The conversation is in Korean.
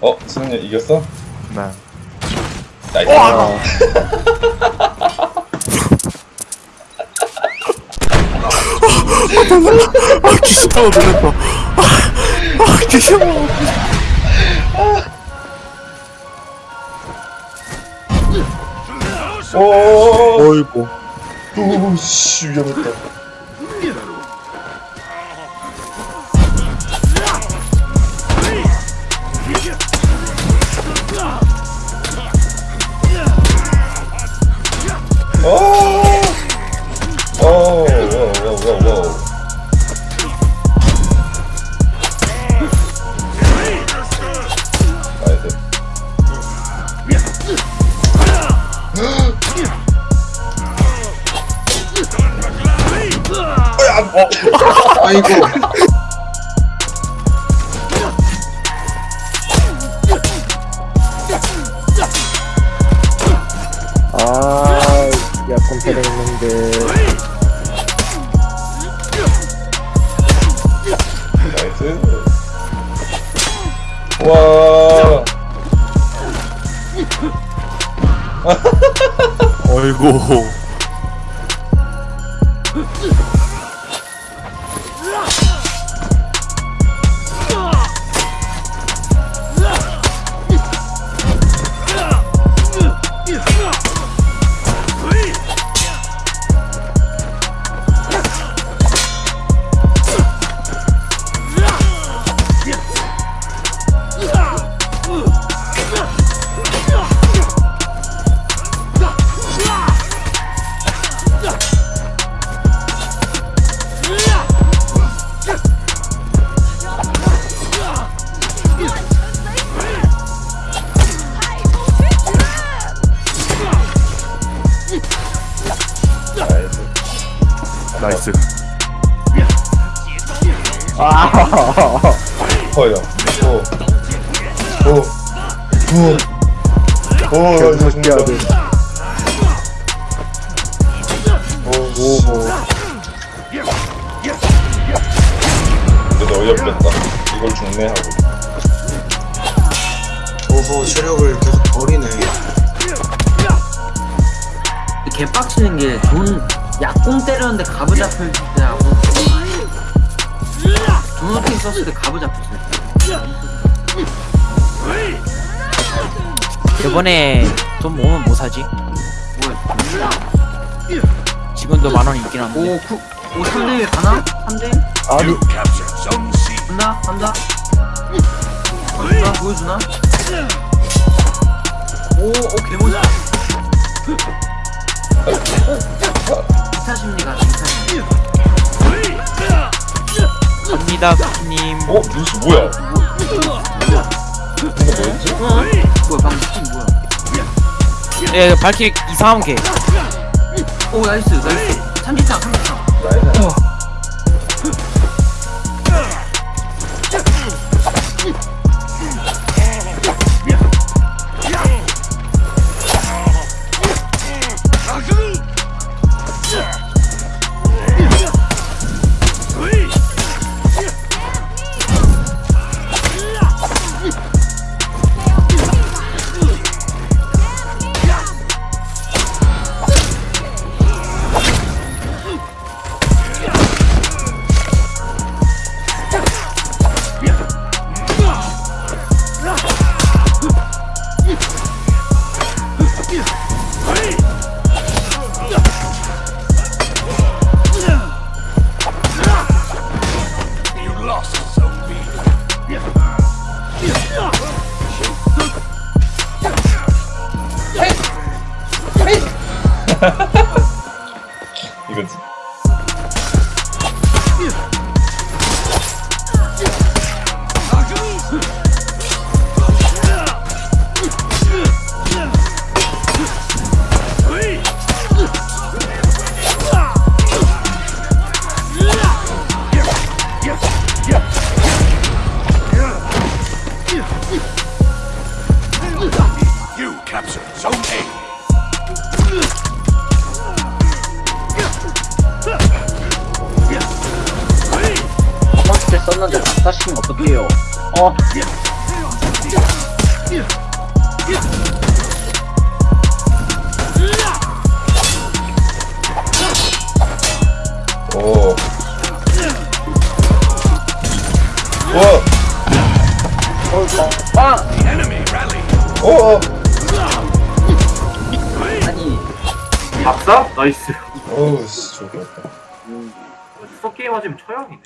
어, 승현 이겼어? 네. 나이스. 아 귀신 타고 놀랬다. 아 귀신. 오, 어이구. 오, 씨 위험했다. 아이고 약간 패링했는데. 나이스. 와. 어이구. Nice. 아, 커요. 오. 오. 오. 오, 나 이거 해야 죽는다. 돼. 오, 오, 오. 근데 어이없겠다. 이걸 죽네 하고. 오호 체력을 계속 버리네 개빡치는 게돈 약공 때렸는데 가부 잡힐 때하고 돈 어떻게 썼을 때 가부 잡혔을 때 이번에 돈 모으면 뭐 사지? 뭐야 지금도 만원 있긴 한데 오, 구, 오 3대 가나? 3대? 아니, 간다? 간다? 간다? 보여주나? 오, 오 개모자 기타 심리 갑니다 쿠님 어, 뉴스 뭐야? 이거 뭐였지? 뭐야 방금 스킨 뭐야 예 발키리 이상한 게 오 나이스 나이스 삼지창 삼지창 나이스. You captured Zone A. 첫 번째 썼는데 다 시키면 어떡해요? 어, 오. 와. Enemy rally. 오. 박사? 나이스. 어우 씨 좋겠다. 서 게임 하시면 처형이네.